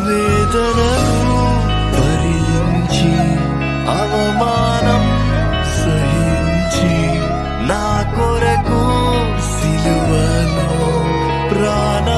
వేదనను భరించి అవమానం సహించి నా కొరకు సిలువలో ప్రాణ